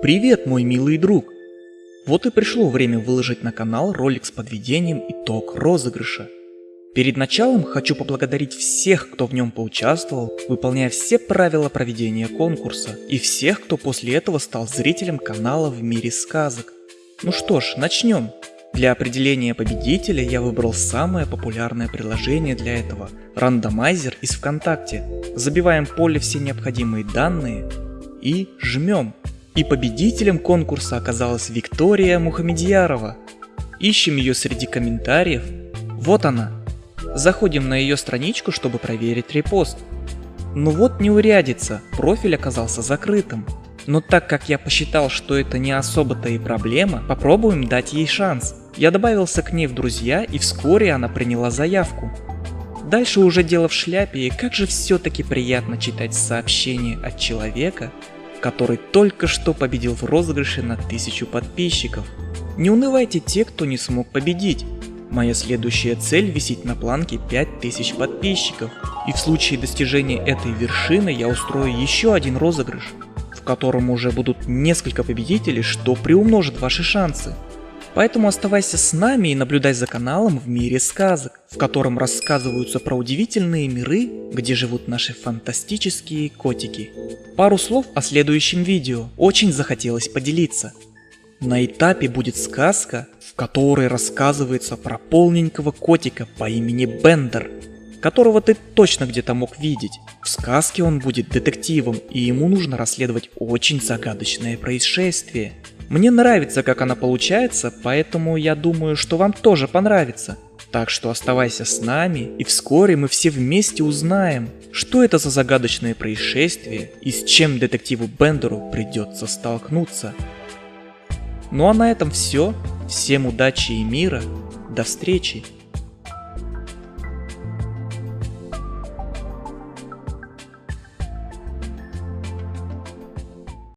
Привет, мой милый друг! Вот и пришло время выложить на канал ролик с подведением итог розыгрыша. Перед началом хочу поблагодарить всех, кто в нем поучаствовал, выполняя все правила проведения конкурса, и всех, кто после этого стал зрителем канала в мире сказок. Ну что ж, начнем. Для определения победителя я выбрал самое популярное приложение для этого – рандомайзер из ВКонтакте. Забиваем в поле все необходимые данные и жмем. И победителем конкурса оказалась Виктория Мухамедьярова. Ищем ее среди комментариев. Вот она. Заходим на ее страничку, чтобы проверить репост. Ну вот неурядица, профиль оказался закрытым. Но так как я посчитал, что это не особо-то и проблема, попробуем дать ей шанс. Я добавился к ней в друзья и вскоре она приняла заявку. Дальше уже дело в шляпе и как же все-таки приятно читать сообщение от человека, который только что победил в розыгрыше на тысячу подписчиков. Не унывайте те, кто не смог победить. Моя следующая цель висит на планке 5000 подписчиков. И в случае достижения этой вершины я устрою еще один розыгрыш, в котором уже будут несколько победителей, что приумножит ваши шансы. Поэтому оставайся с нами и наблюдай за каналом в мире сказок, в котором рассказываются про удивительные миры, где живут наши фантастические котики. Пару слов о следующем видео, очень захотелось поделиться. На этапе будет сказка, в которой рассказывается про полненького котика по имени Бендер, которого ты точно где-то мог видеть. В сказке он будет детективом, и ему нужно расследовать очень загадочное происшествие. Мне нравится, как она получается, поэтому я думаю, что вам тоже понравится. Так что оставайся с нами, и вскоре мы все вместе узнаем, что это за загадочное происшествие и с чем детективу Бендеру придется столкнуться. Ну а на этом все. Всем удачи и мира. До встречи.